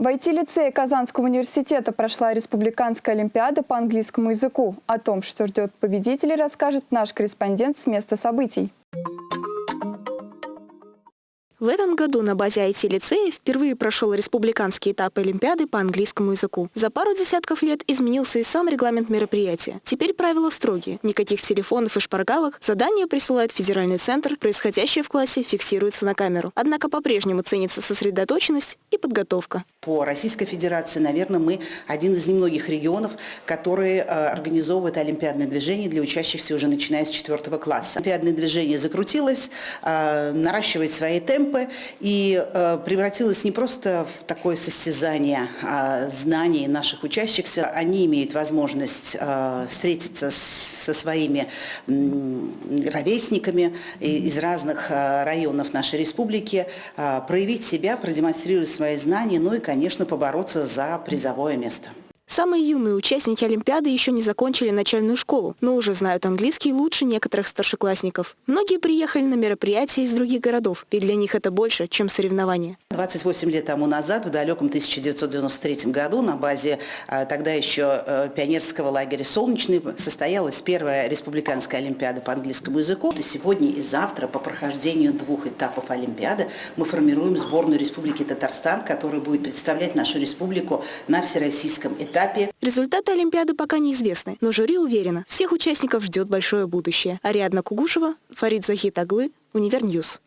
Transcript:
В IT-лицее Казанского университета прошла республиканская олимпиада по английскому языку. О том, что ждет победителей, расскажет наш корреспондент с места событий. В этом году на базе IT-лицея впервые прошел республиканский этап Олимпиады по английскому языку. За пару десятков лет изменился и сам регламент мероприятия. Теперь правила строгие. Никаких телефонов и шпаргалок. Задание присылает федеральный центр. Происходящее в классе фиксируется на камеру. Однако по-прежнему ценится сосредоточенность и подготовка. По Российской Федерации, наверное, мы один из немногих регионов, которые э, организовывают олимпиадное движение для учащихся уже начиная с четвертого класса. Олимпиадное движение закрутилось, э, наращивает свои темпы, и э, превратилось не просто в такое состязание э, знаний наших учащихся. Они имеют возможность встретиться со своими ровесниками из разных районов нашей республики, проявить себя, продемонстрировать свои знания, ну и, конечно, побороться за призовое место. Самые юные участники Олимпиады еще не закончили начальную школу, но уже знают английский лучше некоторых старшеклассников. Многие приехали на мероприятия из других городов, ведь для них это больше, чем соревнования. 28 лет тому назад, в далеком 1993 году, на базе а, тогда еще э, пионерского лагеря «Солнечный» состоялась первая республиканская Олимпиада по английскому языку. И сегодня и завтра по прохождению двух этапов Олимпиады мы формируем сборную Республики Татарстан, которая будет представлять нашу республику на всероссийском этапе этапе. Результаты Олимпиады пока неизвестны, но жюри уверено, всех участников ждет большое будущее. Ариадна Кугушева, Фарид Захит Аглы, Универньюз.